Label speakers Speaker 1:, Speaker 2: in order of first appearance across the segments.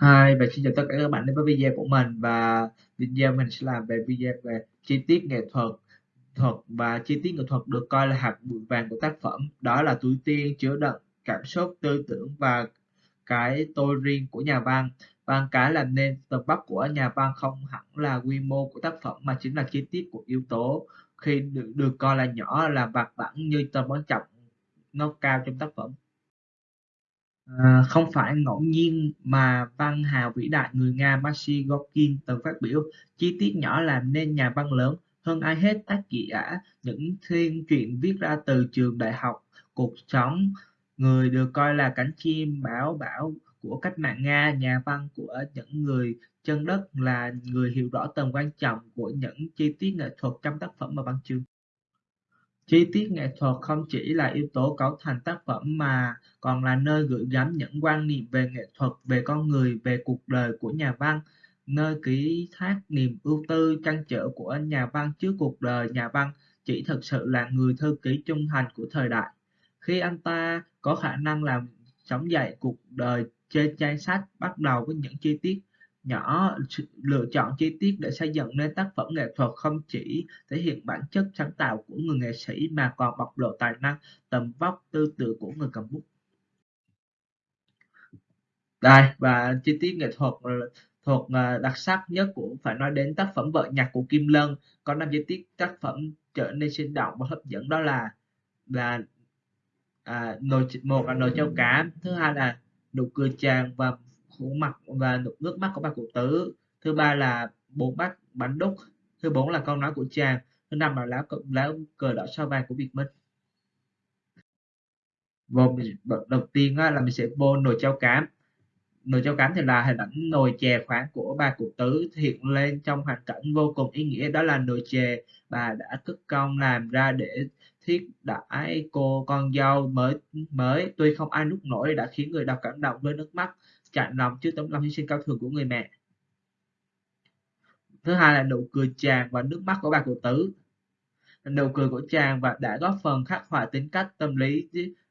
Speaker 1: Hi và xin chào tất cả các bạn đến với video của mình. Và video mình sẽ làm về video về chi tiết nghệ thuật thuật và chi tiết nghệ thuật được coi là hạt bụi vàng của tác phẩm. Đó là túi tiên chứa đựng cảm xúc tư tưởng và cái tôi riêng của nhà văn. Và cái làm nên tầm vóc của nhà văn không hẳn là quy mô của tác phẩm mà chính là chi tiết của yếu tố. Khi được, được coi là nhỏ là vặt vãng như tầm quan trọng nó cao trong tác phẩm. À, không phải ngẫu nhiên mà văn hào vĩ đại người Nga Maxim gorkin từng phát biểu, chi tiết nhỏ làm nên nhà văn lớn, hơn ai hết tác giả những thiên truyện viết ra từ trường đại học cuộc sống, người được coi là cánh chim bảo bảo của cách mạng Nga, nhà văn của những người chân đất là người hiểu rõ tầm quan trọng của những chi tiết nghệ thuật trong tác phẩm và văn chương. Chi tiết nghệ thuật không chỉ là yếu tố cấu thành tác phẩm mà còn là nơi gửi gắm những quan niệm về nghệ thuật, về con người, về cuộc đời của nhà văn, nơi ký thác niềm ưu tư, trăn trở của nhà văn trước cuộc đời nhà văn chỉ thực sự là người thư ký trung thành của thời đại. Khi anh ta có khả năng làm sống dậy cuộc đời trên trang sách, bắt đầu với những chi tiết nhỏ lựa chọn chi tiết để xây dựng nên tác phẩm nghệ thuật không chỉ thể hiện bản chất sáng tạo của người nghệ sĩ mà còn bộc lộ tài năng tầm vóc tư tưởng của người cầm bút. Đây và chi tiết nghệ thuật ờ, thuộc ờ, đặc sắc nhất của phải nói đến tác phẩm vợ nhạc của Kim Lân có năm chi tiết tác phẩm trở nên sinh động và hấp dẫn đó là là à, nồi một là nồi trâu cá thứ hai là nụ cười chàng và khổ mặt và nước mắt của bà cụ tứ. Thứ ba là bốn bát bánh đúc. Thứ bốn là câu nói của chàng. Thứ năm là lá lá cờ đỏ sao vàng của Việt Minh. Vòng đầu tiên là mình sẽ vô nồi cháo cám. Nồi cháo cám thì là hình ảnh nồi chè khoáng của bà cụ tứ hiện lên trong hoàn cảnh vô cùng ý nghĩa. Đó là nồi chè bà đã cất công làm ra để thiết đãi cô con dâu mới mới. Tuy không ai nút nổi, đã khiến người đọc cảm động với nước mắt chạnh lòng trước tấm lòng hy sinh cao thượng của người mẹ. Thứ hai là nụ cười chàng và nước mắt của bà cụ tứ. Nụ cười của chàng và đã góp phần khắc họa tính cách, tâm lý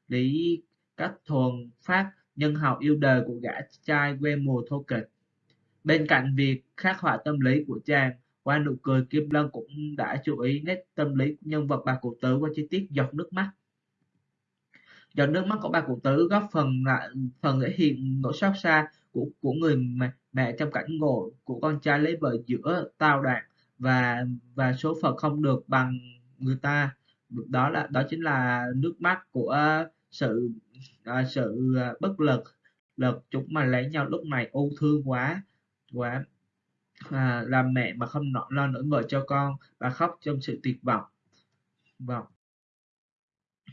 Speaker 1: lý cách thuần phát, nhân hậu yêu đời của gã trai quê mùa thô kịch bên cạnh việc khắc họa tâm lý của chàng, qua nụ cười kim lân cũng đã chú ý nét tâm lý nhân vật bà cụ tứ qua chi tiết giọt nước mắt giọt nước mắt của bà cụ tứ góp phần lại phần thể hiện nỗi xót xa của của người mẹ, mẹ trong cảnh ngộ của con trai lấy vợ giữa tao đoạn và và số phận không được bằng người ta. Đó là đó chính là nước mắt của sự à, sự bất lực lực chúng mà lấy nhau lúc này ưu thương quá quá à, làm mẹ mà không nọ lo nỗi vợ cho con và khóc trong sự tuyệt vọng. Vọng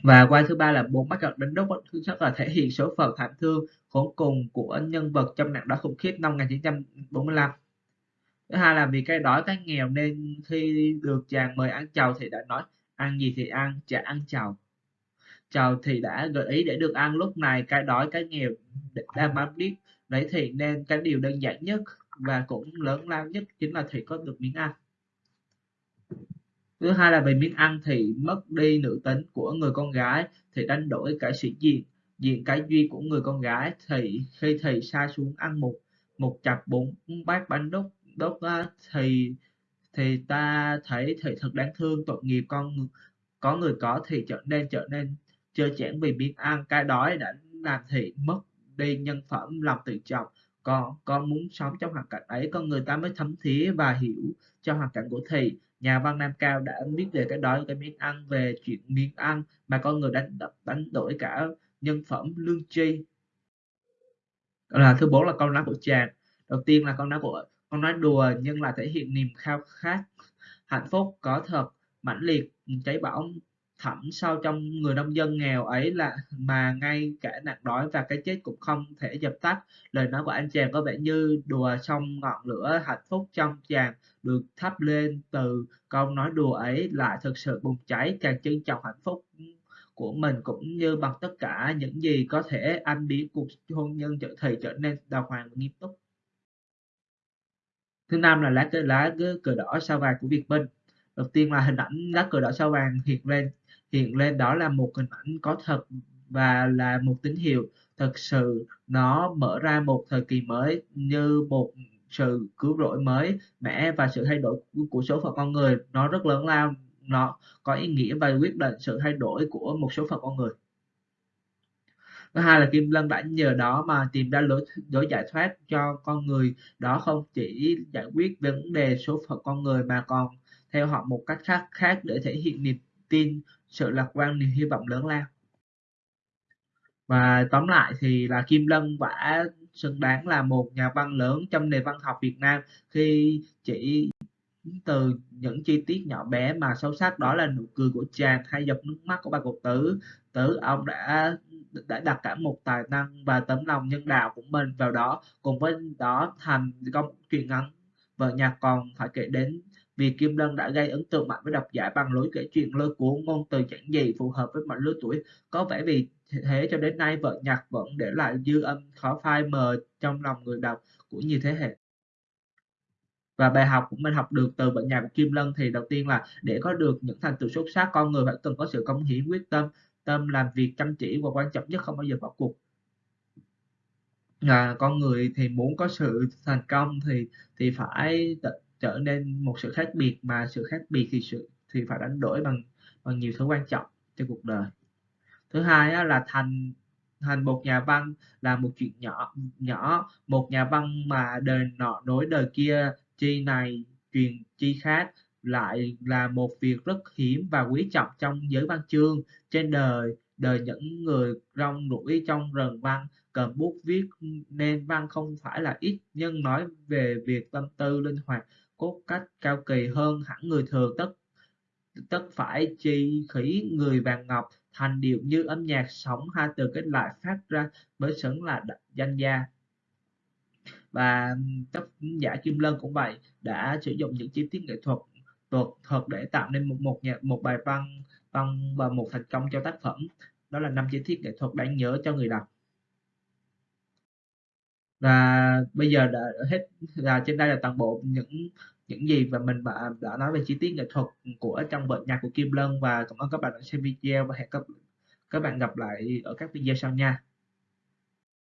Speaker 1: và quay thứ ba là bốn bắt gặp đánh đốc thứ nhất là thể hiện số phận thảm thương, khốn cùng của nhân vật trong nạn đói khủng khiếp năm 1945 thứ hai là vì cái đói cái nghèo nên khi được chàng mời ăn chầu thì đã nói, ăn gì thì ăn, chả ăn chầu. Chầu thì đã gợi ý để được ăn, lúc này cái đói cái nghèo đang bám biết đấy thì nên cái điều đơn giản nhất và cũng lớn lao nhất chính là thì có được miếng ăn thứ hai là về miếng ăn thì mất đi nữ tính của người con gái thì đánh đổi cả sĩ diện diện cái duy của người con gái thì khi thầy sa xuống ăn một một chặp bốn bát bánh đúc đốt thì thì ta thấy thì thật đáng thương, tội nghiệp con, có người có thì trở nên trở nên chơi chẽn vì miếng ăn. Cái đói đã làm thị mất đi nhân phẩm, lòng tự trọng. Con con muốn sống trong hoàn cảnh ấy, con người ta mới thấm thía và hiểu cho hoàn cảnh của thị nhà văn Nam Cao đã biết về cái đói cái miếng ăn, về chuyện miếng ăn mà con người đánh đánh đổi cả nhân phẩm lương tri. Là thứ bốn là câu nói của chàng. Đầu tiên là câu nói của, con nói đùa nhưng là thể hiện niềm khao khát, hạnh phúc, có thật, mãnh liệt, cháy bỏng thẳm sâu trong người nông dân nghèo ấy là mà ngay cả nạn đói và cái chết cũng không thể dập tắt. Lời nói của anh chàng có vẻ như đùa trong ngọn lửa hạnh phúc trong chàng được thắp lên từ câu nói đùa ấy lại thực sự bùng cháy chàng trân trọng hạnh phúc của mình cũng như bằng tất cả những gì có thể anh biến cuộc hôn nhân trở thì trở nên đàng hoàng và nghiêm túc. Thứ năm là lá cờ lá cờ đỏ sao vàng của Việt Minh đầu tiên là hình ảnh lá cờ đỏ sao vàng hiện lên hiện lên đó là một hình ảnh có thật và là một tín hiệu. Thực sự, nó mở ra một thời kỳ mới như một sự cứu rỗi mới mẻ và sự thay đổi của số phận con người. Nó rất lớn lao, nó có ý nghĩa và quyết định sự thay đổi của một số phận con người. Thứ hai là Kim Lân đã nhờ đó mà tìm ra lối lối giải thoát cho con người. Đó không chỉ giải quyết vấn đề số phận con người mà còn theo họ một cách khác khác để thể hiện niềm tin, sự lạc quan, niềm hy vọng lớn lao. Và tóm lại thì là Kim Lân đã xứng đáng là một nhà văn lớn trong nền văn học Việt Nam. Khi chỉ từ những chi tiết nhỏ bé mà sâu sắc, đó là nụ cười của chàng hay giọt nước mắt của bà cụ tử. Tử ông đã đã đặt cả một tài năng và tấm lòng nhân đạo của mình vào đó. Cùng với đó, thành công truyện ngắn, vợ nhạc còn phải kể đến vì Kim Lân đã gây ấn tượng mạnh với độc giả bằng lối kể chuyện lôi cuốn ngôn từ giản dị phù hợp với mọi lứa tuổi. Có vẻ vì thế cho đến nay vợ nhạc vẫn để lại dư âm khó phai mờ trong lòng người đọc của nhiều thế hệ. Và bài học của mình học được từ vợ nhạc của Kim Lân thì đầu tiên là để có được những thành tựu xuất sắc con người phải cần có sự cống hiến quyết tâm tâm làm việc chăm chỉ và quan trọng nhất không bao giờ bỏ cuộc. À, con người thì muốn có sự thành công thì thì phải trở nên một sự khác biệt mà sự khác biệt thì sự thì phải đánh đổi bằng bằng nhiều thứ quan trọng cho cuộc đời. Thứ hai á, là thành thành một nhà văn là một chuyện nhỏ nhỏ một nhà văn mà đời nọ nối đời kia chi này truyền chi khác lại là một việc rất hiếm và quý trọng trong giới văn chương. Trên đời đời những người rong ruổi trong rừng văn cầm bút viết nên văn không phải là ít nhưng nói về việc tâm tư linh hoạt cốt cách cao kỳ hơn hẳn người thường. Tất tất phải chi khỉ người vàng ngọc, thành điệu như âm nhạc sống hai từ kết lại phát ra mới xứng là danh gia. Và tác giả Kim Lân cũng vậy, đã sử dụng những chi tiết nghệ thuật thuật thuật để tạo nên một một nhạc một bài văn văn và một thành công cho tác phẩm. Đó là năm chi tiết nghệ thuật đáng nhớ cho người đọc và bây giờ đã hết là trên đây là toàn bộ những những gì và mình đã, đã nói về chi tiết nghệ thuật của trong vở nhạc của Kim Lân. Và cảm ơn các bạn đã xem video và hẹn các các bạn gặp lại ở các video sau nha.